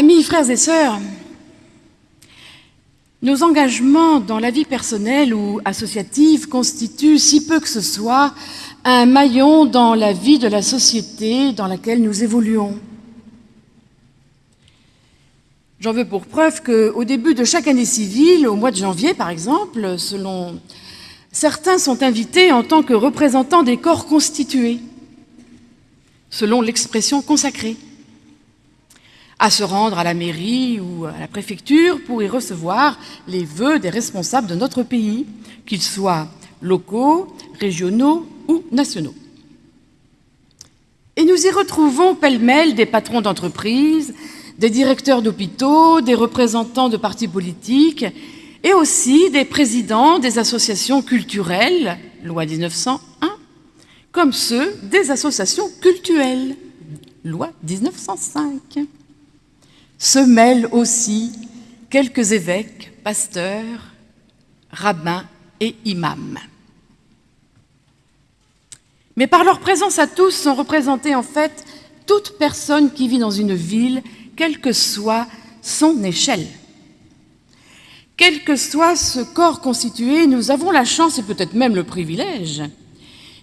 Amis, frères et sœurs, nos engagements dans la vie personnelle ou associative constituent, si peu que ce soit, un maillon dans la vie de la société dans laquelle nous évoluons. J'en veux pour preuve qu'au début de chaque année civile, au mois de janvier par exemple, certains sont invités en tant que représentants des corps constitués, selon l'expression consacrée, à se rendre à la mairie ou à la préfecture pour y recevoir les vœux des responsables de notre pays, qu'ils soient locaux, régionaux ou nationaux. Et nous y retrouvons pêle-mêle des patrons d'entreprises, des directeurs d'hôpitaux, des représentants de partis politiques et aussi des présidents des associations culturelles, loi 1901, comme ceux des associations cultuelles, loi 1905. Se mêlent aussi quelques évêques, pasteurs, rabbins et imams. Mais par leur présence à tous sont représentées en fait toute personne qui vit dans une ville quelle que soit son échelle. Quel que soit ce corps constitué, nous avons la chance et peut-être même le privilège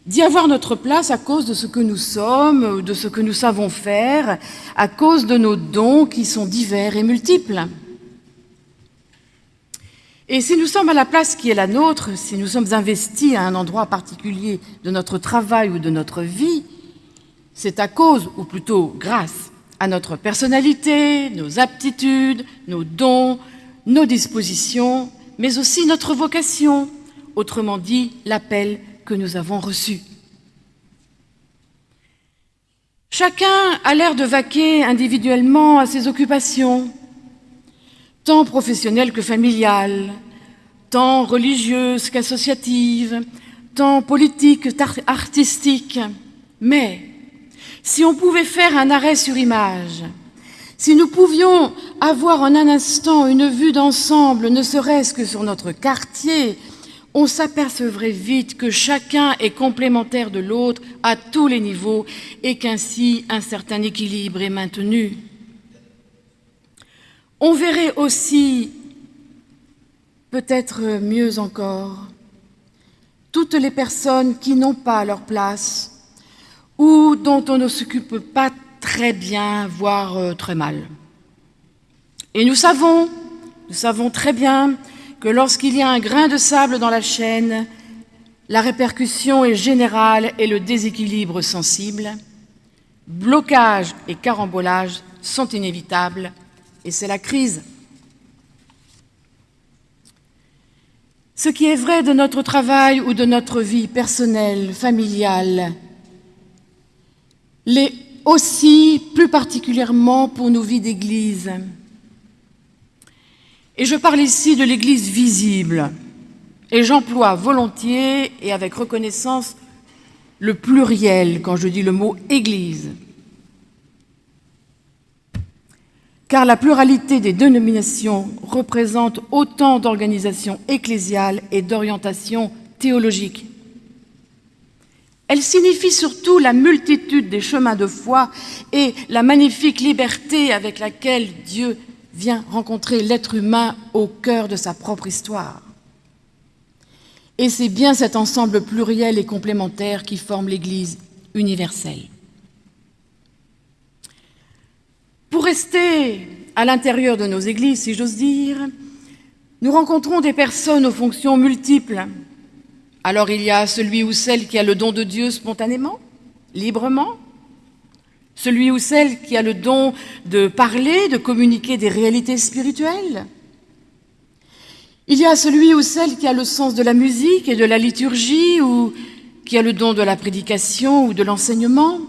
d'y avoir notre place à cause de ce que nous sommes, de ce que nous savons faire, à cause de nos dons qui sont divers et multiples. Et si nous sommes à la place qui est la nôtre, si nous sommes investis à un endroit particulier de notre travail ou de notre vie, c'est à cause, ou plutôt grâce, à notre personnalité, nos aptitudes, nos dons, nos dispositions, mais aussi notre vocation, autrement dit l'appel que nous avons reçu. Chacun a l'air de vaquer individuellement à ses occupations, tant professionnelles que familiales, tant religieuses qu'associatives, tant politiques qu'artistiques, mais si on pouvait faire un arrêt sur image, si nous pouvions avoir en un instant une vue d'ensemble, ne serait-ce que sur notre quartier, on s'apercevrait vite que chacun est complémentaire de l'autre à tous les niveaux et qu'ainsi un certain équilibre est maintenu. On verrait aussi, peut-être mieux encore, toutes les personnes qui n'ont pas leur place ou dont on ne s'occupe pas très bien, voire euh, très mal. Et nous savons, nous savons très bien que lorsqu'il y a un grain de sable dans la chaîne, la répercussion est générale et le déséquilibre sensible. Blocage et carambolage sont inévitables et c'est la crise. Ce qui est vrai de notre travail ou de notre vie personnelle, familiale, l'est aussi plus particulièrement pour nos vies d'Église. Et je parle ici de l'Église visible, et j'emploie volontiers et avec reconnaissance le pluriel quand je dis le mot « Église ». Car la pluralité des dénominations représente autant d'organisations ecclésiales et d'orientations théologiques. Elle signifie surtout la multitude des chemins de foi et la magnifique liberté avec laquelle Dieu vient rencontrer l'être humain au cœur de sa propre histoire. Et c'est bien cet ensemble pluriel et complémentaire qui forme l'Église universelle. Pour rester à l'intérieur de nos églises, si j'ose dire, nous rencontrons des personnes aux fonctions multiples, alors il y a celui ou celle qui a le don de Dieu spontanément, librement, celui ou celle qui a le don de parler, de communiquer des réalités spirituelles. Il y a celui ou celle qui a le sens de la musique et de la liturgie ou qui a le don de la prédication ou de l'enseignement.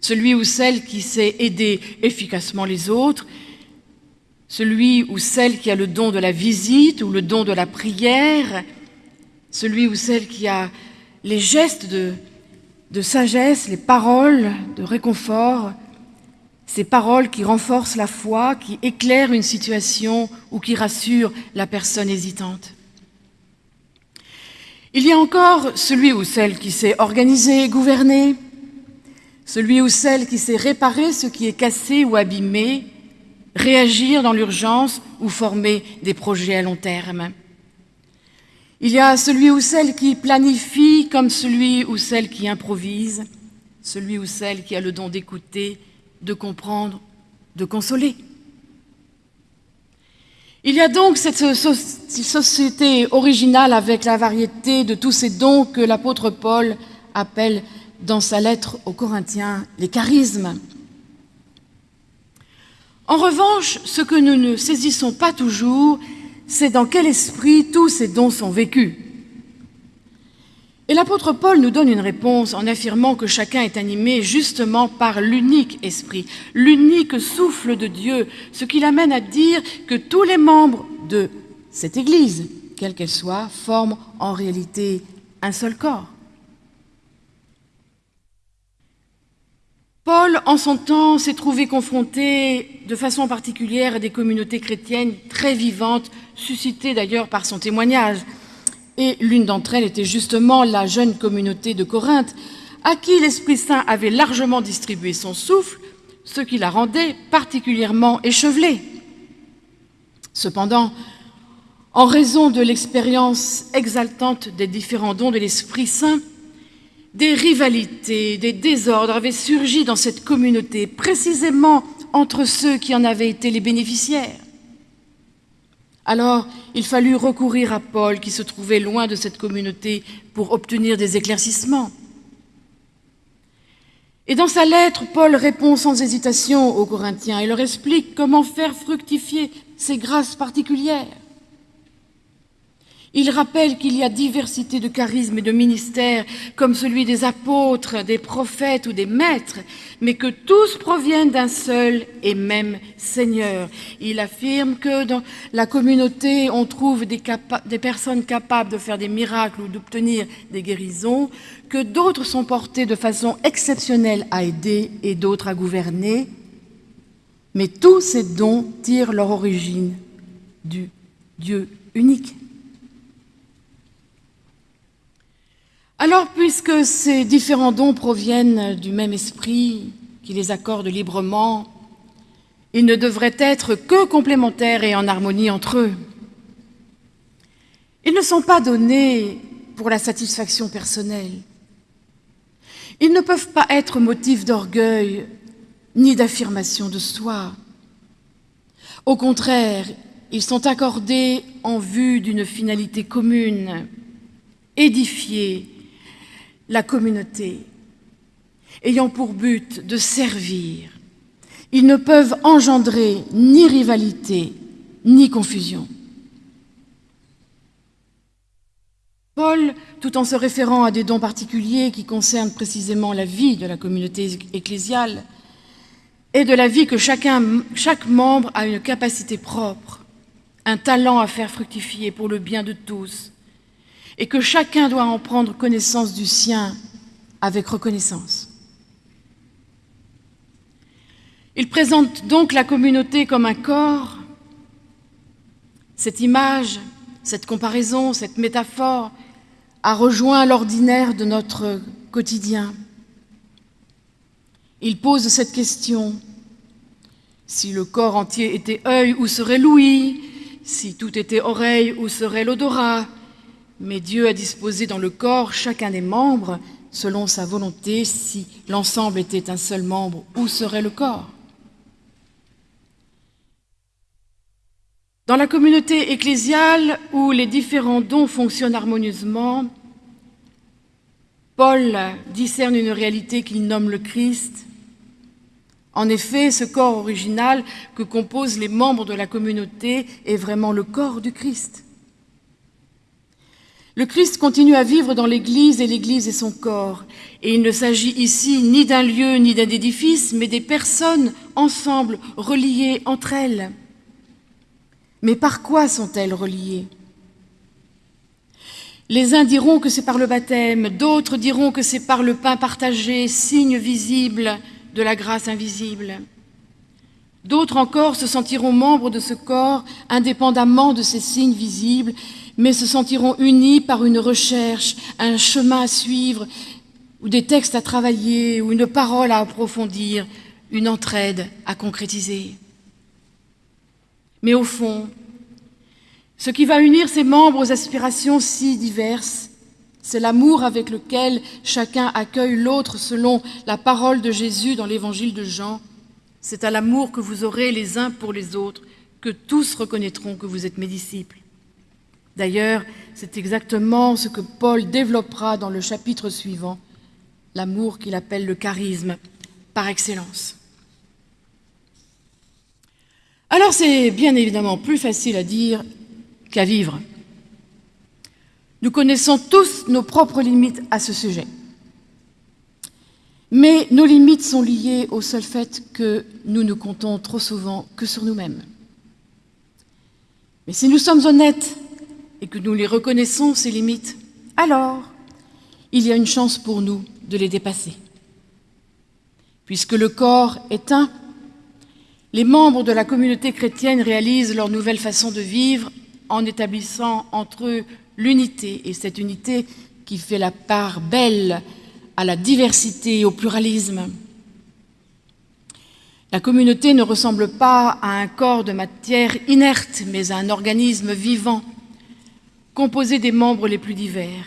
Celui ou celle qui sait aider efficacement les autres. Celui ou celle qui a le don de la visite ou le don de la prière celui ou celle qui a les gestes de, de sagesse, les paroles de réconfort, ces paroles qui renforcent la foi, qui éclairent une situation ou qui rassurent la personne hésitante. Il y a encore celui ou celle qui sait organiser et gouverner, celui ou celle qui sait réparer ce qui est cassé ou abîmé, réagir dans l'urgence ou former des projets à long terme. Il y a celui ou celle qui planifie comme celui ou celle qui improvise, celui ou celle qui a le don d'écouter, de comprendre, de consoler. Il y a donc cette société originale avec la variété de tous ces dons que l'apôtre Paul appelle dans sa lettre aux Corinthiens les charismes. En revanche, ce que nous ne saisissons pas toujours, c'est dans quel esprit tous ces dons sont vécus. Et l'apôtre Paul nous donne une réponse en affirmant que chacun est animé justement par l'unique esprit, l'unique souffle de Dieu, ce qui l'amène à dire que tous les membres de cette Église, quelle qu'elle soit, forment en réalité un seul corps. Paul, en son temps, s'est trouvé confronté de façon particulière à des communautés chrétiennes très vivantes, suscitées d'ailleurs par son témoignage. Et l'une d'entre elles était justement la jeune communauté de Corinthe, à qui l'Esprit Saint avait largement distribué son souffle, ce qui la rendait particulièrement échevelée. Cependant, en raison de l'expérience exaltante des différents dons de l'Esprit Saint, des rivalités, des désordres avaient surgi dans cette communauté, précisément entre ceux qui en avaient été les bénéficiaires. Alors, il fallut recourir à Paul, qui se trouvait loin de cette communauté, pour obtenir des éclaircissements. Et dans sa lettre, Paul répond sans hésitation aux Corinthiens et leur explique comment faire fructifier ces grâces particulières. Il rappelle qu'il y a diversité de charismes et de ministères, comme celui des apôtres, des prophètes ou des maîtres, mais que tous proviennent d'un seul et même Seigneur. Il affirme que dans la communauté, on trouve des, personnes capables de faire des miracles ou d'obtenir des guérisons, que d'autres sont portés de façon exceptionnelle à aider et d'autres à gouverner, mais tous ces dons tirent leur origine du Dieu unique. Alors, puisque ces différents dons proviennent du même esprit qui les accorde librement, ils ne devraient être que complémentaires et en harmonie entre eux. Ils ne sont pas donnés pour la satisfaction personnelle. Ils ne peuvent pas être motif d'orgueil ni d'affirmation de soi. Au contraire, ils sont accordés en vue d'une finalité commune, édifier la communauté, ayant pour but de servir. Ils ne peuvent engendrer ni rivalité, ni confusion. Paul, tout en se référant à des dons particuliers qui concernent précisément la vie de la communauté ecclésiale, et de la vie que chaque membre a une capacité propre, un talent à faire fructifier pour le bien de tous, et que chacun doit en prendre connaissance du sien avec reconnaissance. Il présente donc la communauté comme un corps. Cette image, cette comparaison, cette métaphore a rejoint l'ordinaire de notre quotidien. Il pose cette question. Si le corps entier était œil, où serait l'ouïe Si tout était oreille, où serait l'odorat? Mais Dieu a disposé dans le corps chacun des membres selon sa volonté. Si l'ensemble était un seul membre, où serait le corps? Dans la communauté ecclésiale où les différents dons fonctionnent harmonieusement, Paul discerne une réalité qu'il nomme le Christ. En effet, ce corps original que composent les membres de la communauté est vraiment le corps du Christ. Le Christ continue à vivre dans l'Église et l'Église est son corps. Et il ne s'agit ici ni d'un lieu ni d'un édifice, mais des personnes ensemble, reliées entre elles. Mais par quoi sont-elles reliées? Les uns diront que c'est par le baptême, d'autres diront que c'est par le pain partagé, signe visible de la grâce invisible. D'autres encore se sentiront membres de ce corps indépendamment de ces signes visibles mais se sentiront unis par une recherche, un chemin à suivre, ou des textes à travailler, ou une parole à approfondir, une entraide à concrétiser. Mais au fond, ce qui va unir ces membres aux aspirations si diverses, c'est l'amour avec lequel chacun accueille l'autre selon la parole de Jésus dans l'évangile de Jean. C'est à l'amour que vous aurez les uns pour les autres que tous reconnaîtront que vous êtes mes disciples. D'ailleurs, c'est exactement ce que Paul développera dans le chapitre suivant, l'amour qu'il appelle le charisme par excellence. Alors c'est bien évidemment plus facile à dire qu'à vivre. Nous connaissons tous nos propres limites à ce sujet. Mais nos limites sont liées au seul fait que nous ne comptons trop souvent que sur nous-mêmes. Mais si nous sommes honnêtes et que nous les reconnaissons, ces limites, alors il y a une chance pour nous de les dépasser. Puisque le corps est un, les membres de la communauté chrétienne réalisent leur nouvelle façon de vivre en établissant entre eux l'unité, et cette unité qui fait la part belle à la diversité et au pluralisme. La communauté ne ressemble pas à un corps de matière inerte, mais à un organisme vivant, composé des membres les plus divers.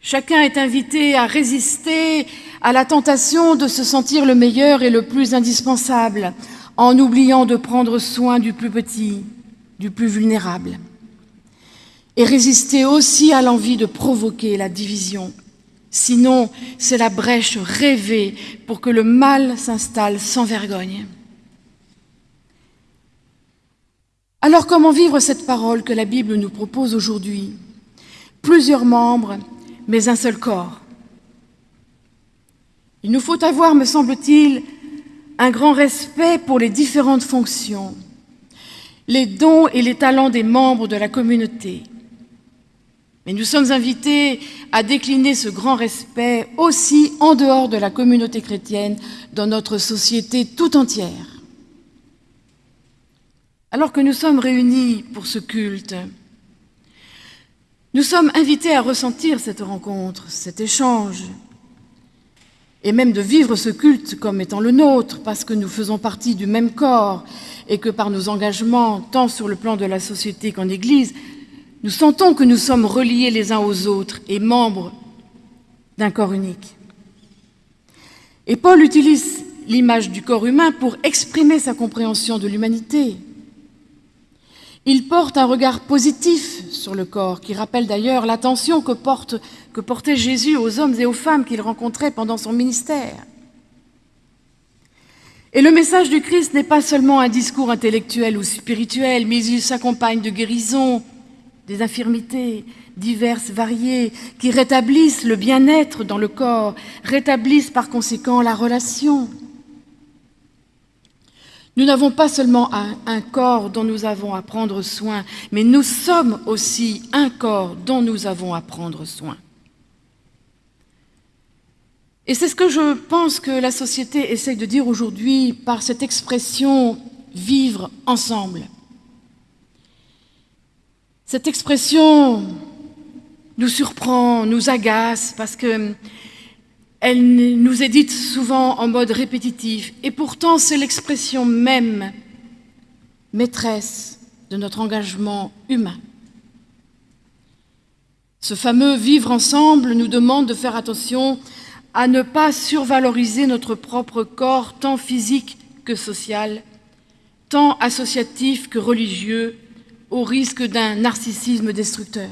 Chacun est invité à résister à la tentation de se sentir le meilleur et le plus indispensable, en oubliant de prendre soin du plus petit, du plus vulnérable et résister aussi à l'envie de provoquer la division. Sinon, c'est la brèche rêvée pour que le mal s'installe sans vergogne. Alors comment vivre cette parole que la Bible nous propose aujourd'hui? Plusieurs membres, mais un seul corps. Il nous faut avoir, me semble-t-il, un grand respect pour les différentes fonctions, les dons et les talents des membres de la communauté, mais nous sommes invités à décliner ce grand respect aussi en dehors de la communauté chrétienne, dans notre société tout entière. Alors que nous sommes réunis pour ce culte, nous sommes invités à ressentir cette rencontre, cet échange, et même de vivre ce culte comme étant le nôtre, parce que nous faisons partie du même corps et que par nos engagements, tant sur le plan de la société qu'en Église, nous sentons que nous sommes reliés les uns aux autres et membres d'un corps unique. Et Paul utilise l'image du corps humain pour exprimer sa compréhension de l'humanité. Il porte un regard positif sur le corps, qui rappelle d'ailleurs l'attention que, portait Jésus aux hommes et aux femmes qu'il rencontrait pendant son ministère. Et le message du Christ n'est pas seulement un discours intellectuel ou spirituel, mais il s'accompagne de guérison, des infirmités diverses, variées, qui rétablissent le bien-être dans le corps, rétablissent par conséquent la relation. Nous n'avons pas seulement un, corps dont nous avons à prendre soin, mais nous sommes aussi un corps dont nous avons à prendre soin. Et c'est ce que je pense que la société essaye de dire aujourd'hui par cette expression « vivre ensemble ». Cette expression nous surprend, nous agace, parce qu'elle nous est dite souvent en mode répétitif, et pourtant c'est l'expression même maîtresse de notre engagement humain. Ce fameux vivre ensemble nous demande de faire attention à ne pas survaloriser notre propre corps, tant physique que social, tant associatif que religieux, au risque d'un narcissisme destructeur.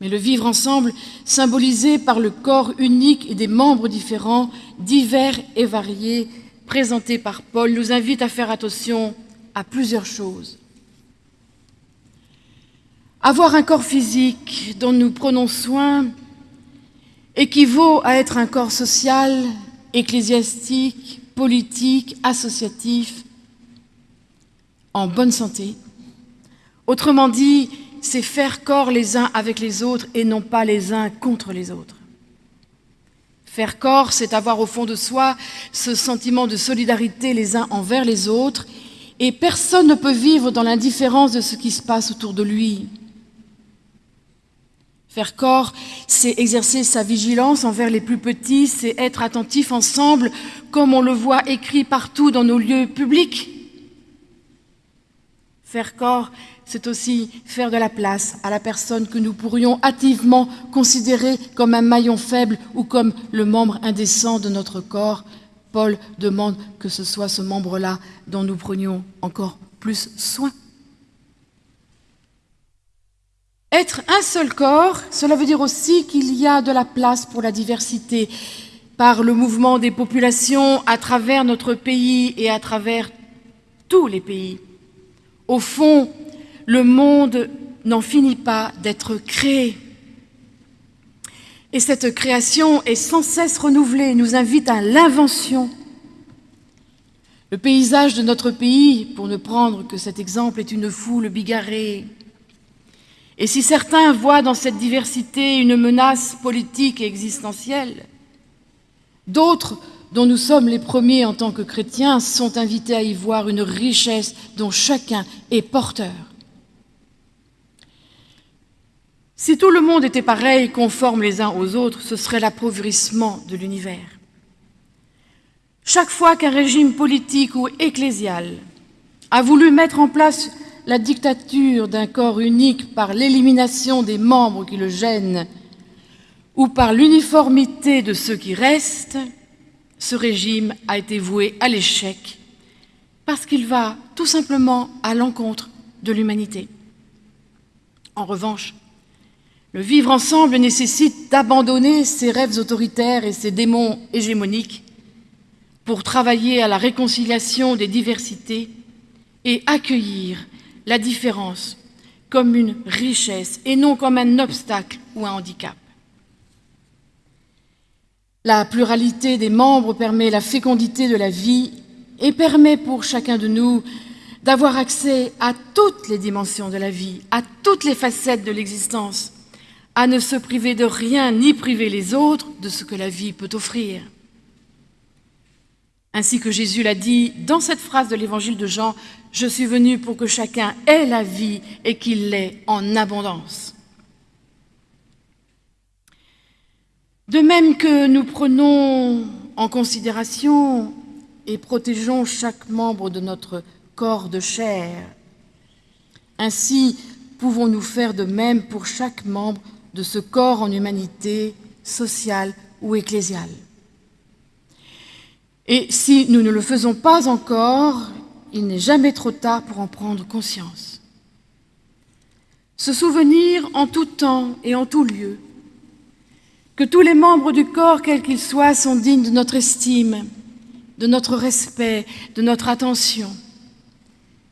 Mais le vivre ensemble, symbolisé par le corps unique et des membres différents, divers et variés, présentés par Paul, nous invite à faire attention à plusieurs choses. Avoir un corps physique dont nous prenons soin équivaut à être un corps social, ecclésiastique, politique, associatif, en bonne santé. Autrement dit, c'est faire corps les uns avec les autres et non pas les uns contre les autres. Faire corps, c'est avoir au fond de soi ce sentiment de solidarité les uns envers les autres et personne ne peut vivre dans l'indifférence de ce qui se passe autour de lui. Faire corps, c'est exercer sa vigilance envers les plus petits, c'est être attentif ensemble comme on le voit écrit partout dans nos lieux publics. Faire corps, c'est aussi faire de la place à la personne que nous pourrions hâtivement considérer comme un maillon faible ou comme le membre indécent de notre corps. Paul demande que ce soit ce membre-là dont nous prenions encore plus soin. Être un seul corps, cela veut dire aussi qu'il y a de la place pour la diversité par le mouvement des populations à travers notre pays et à travers tous les pays. Au fond, le monde n'en finit pas d'être créé. Et cette création est sans cesse renouvelée, nous invite à l'invention. Le paysage de notre pays, pour ne prendre que cet exemple, est une foule bigarrée. Et si certains voient dans cette diversité une menace politique et existentielle, d'autres dont nous sommes les premiers en tant que chrétiens, sont invités à y voir une richesse dont chacun est porteur. Si tout le monde était pareil, conforme les uns aux autres, ce serait l'appauvrissement de l'univers. Chaque fois qu'un régime politique ou ecclésial a voulu mettre en place la dictature d'un corps unique par l'élimination des membres qui le gênent ou par l'uniformité de ceux qui restent, ce régime a été voué à l'échec parce qu'il va tout simplement à l'encontre de l'humanité. En revanche, le vivre ensemble nécessite d'abandonner ses rêves autoritaires et ses démons hégémoniques pour travailler à la réconciliation des diversités et accueillir la différence comme une richesse et non comme un obstacle ou un handicap. La pluralité des membres permet la fécondité de la vie et permet pour chacun de nous d'avoir accès à toutes les dimensions de la vie, à toutes les facettes de l'existence, à ne se priver de rien ni priver les autres de ce que la vie peut offrir. Ainsi que Jésus l'a dit dans cette phrase de l'évangile de Jean, « Je suis venu pour que chacun ait la vie et qu'il l'ait en abondance ». De même que nous prenons en considération et protégeons chaque membre de notre corps de chair, ainsi pouvons-nous faire de même pour chaque membre de ce corps en humanité sociale ou ecclésiale. Et si nous ne le faisons pas encore, il n'est jamais trop tard pour en prendre conscience. Se souvenir en tout temps et en tout lieu que tous les membres du corps, quels qu'ils soient, sont dignes de notre estime, de notre respect, de notre attention.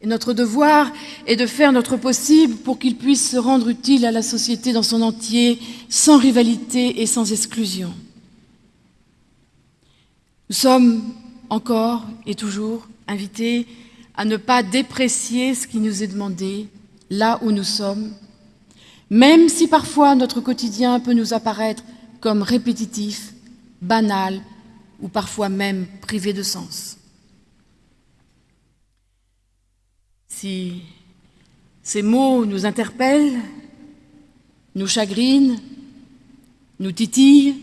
Notre devoir est de faire notre possible pour qu'ils puissent se rendre utiles à la société dans son entier, sans rivalité et sans exclusion. Nous sommes encore et toujours invités à ne pas déprécier ce qui nous est demandé, là où nous sommes, même si parfois notre quotidien peut nous apparaître comme répétitif, banal ou parfois même privé de sens. Si ces mots nous interpellent, nous chagrinent, nous titillent,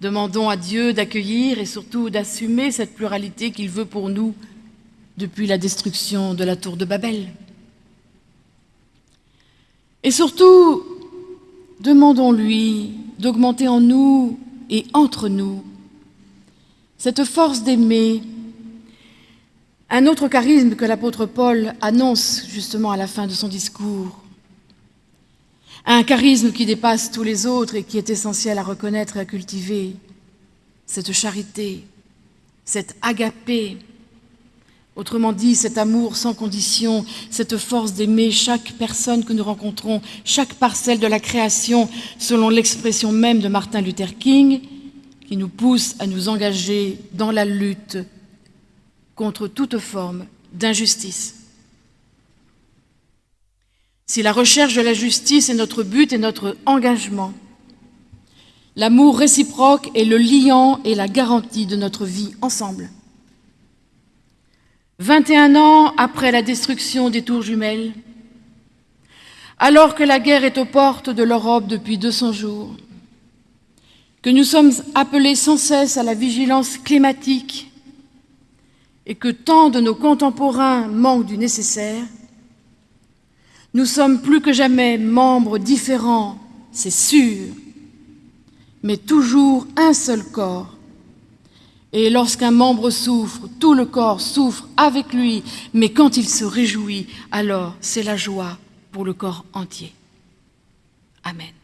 demandons à Dieu d'accueillir et surtout d'assumer cette pluralité qu'il veut pour nous depuis la destruction de la tour de Babel. Et surtout, Demandons-lui d'augmenter en nous et entre nous cette force d'aimer, un autre charisme que l'apôtre Paul annonce justement à la fin de son discours, un charisme qui dépasse tous les autres et qui est essentiel à reconnaître et à cultiver, cette charité, cette agapé, Autrement dit, cet amour sans condition, cette force d'aimer chaque personne que nous rencontrons, chaque parcelle de la création, selon l'expression même de Martin Luther King, qui nous pousse à nous engager dans la lutte contre toute forme d'injustice. Si la recherche de la justice est notre but et notre engagement, l'amour réciproque est le liant et la garantie de notre vie ensemble. 21 ans après la destruction des tours jumelles, alors que la guerre est aux portes de l'Europe depuis 200 jours, que nous sommes appelés sans cesse à la vigilance climatique et que tant de nos contemporains manquent du nécessaire, nous sommes plus que jamais membres différents, c'est sûr, mais toujours un seul corps. Et lorsqu'un membre souffre, tout le corps souffre avec lui, mais quand il se réjouit, alors c'est la joie pour le corps entier. Amen.